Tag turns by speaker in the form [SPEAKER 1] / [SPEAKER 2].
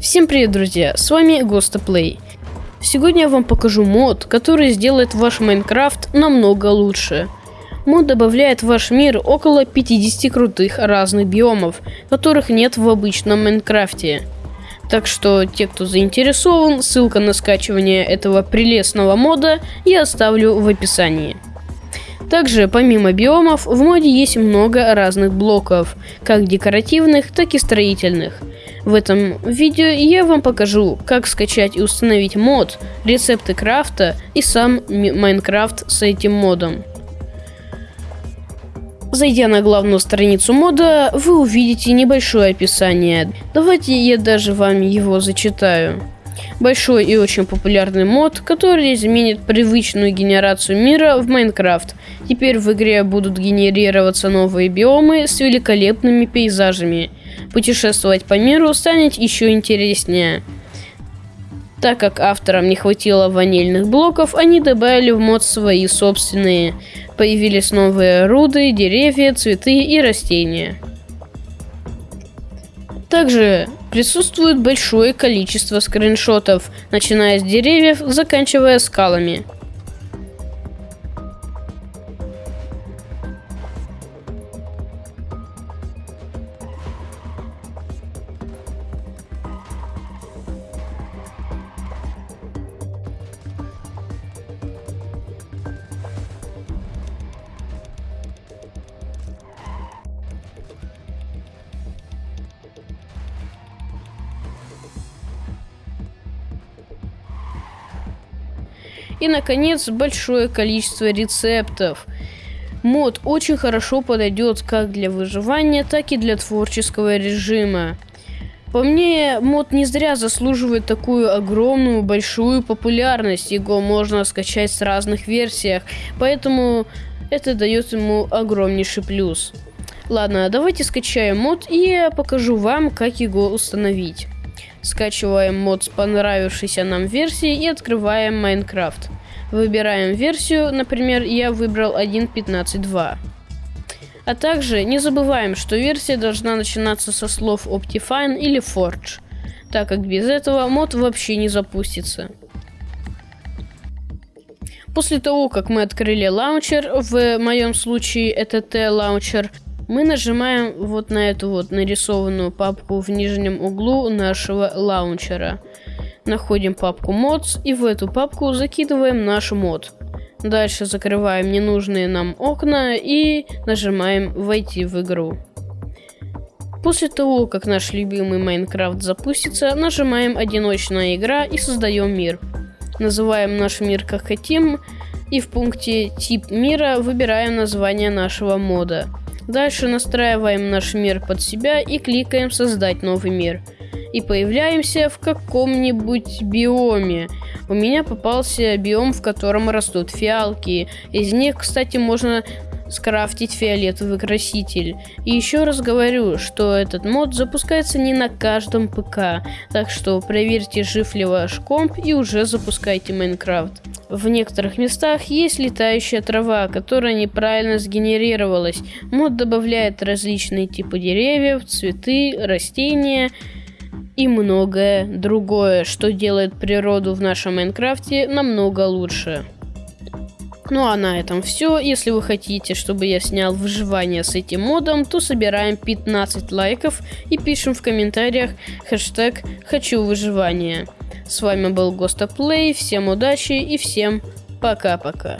[SPEAKER 1] Всем привет, друзья, с вами Гостоплей. Сегодня я вам покажу мод, который сделает ваш Майнкрафт намного лучше. Мод добавляет в ваш мир около 50 крутых разных биомов, которых нет в обычном Майнкрафте. Так что те, кто заинтересован, ссылка на скачивание этого прелестного мода я оставлю в описании. Также, помимо биомов, в моде есть много разных блоков, как декоративных, так и строительных. В этом видео я вам покажу, как скачать и установить мод, рецепты крафта и сам Майнкрафт с этим модом. Зайдя на главную страницу мода, вы увидите небольшое описание. Давайте я даже вам его зачитаю. Большой и очень популярный мод, который изменит привычную генерацию мира в Майнкрафт. Теперь в игре будут генерироваться новые биомы с великолепными пейзажами. Путешествовать по миру станет еще интереснее. Так как авторам не хватило ванильных блоков, они добавили в мод свои собственные. Появились новые руды, деревья, цветы и растения. Также присутствует большое количество скриншотов, начиная с деревьев, заканчивая скалами. И, наконец, большое количество рецептов. Мод очень хорошо подойдет как для выживания, так и для творческого режима. По мне, мод не зря заслуживает такую огромную, большую популярность. Его можно скачать с разных версиях, поэтому это дает ему огромнейший плюс. Ладно, давайте скачаем мод и я покажу вам, как его установить. Скачиваем мод с понравившейся нам версии и открываем Minecraft. Выбираем версию, например, я выбрал 1.15.2. А также не забываем, что версия должна начинаться со слов Optifine или Forge, так как без этого мод вообще не запустится. После того, как мы открыли лаунчер, в моем случае это TLauncher, мы нажимаем вот на эту вот нарисованную папку в нижнем углу нашего лаунчера. Находим папку mods и в эту папку закидываем наш мод. Дальше закрываем ненужные нам окна и нажимаем войти в игру. После того, как наш любимый Майнкрафт запустится, нажимаем одиночная игра и создаем мир. Называем наш мир как хотим и в пункте тип мира выбираем название нашего мода. Дальше настраиваем наш мир под себя и кликаем «Создать новый мир». И появляемся в каком-нибудь биоме. У меня попался биом, в котором растут фиалки. Из них, кстати, можно скрафтить фиолетовый краситель. И еще раз говорю, что этот мод запускается не на каждом ПК, так что проверьте, жив ли ваш комп и уже запускайте Майнкрафт. В некоторых местах есть летающая трава, которая неправильно сгенерировалась. Мод добавляет различные типы деревьев, цветы, растения и многое другое, что делает природу в нашем Майнкрафте намного лучше. Ну а на этом все. Если вы хотите, чтобы я снял выживание с этим модом, то собираем 15 лайков и пишем в комментариях хэштег «Хочу выживания». С вами был Гостоплей, всем удачи и всем пока-пока.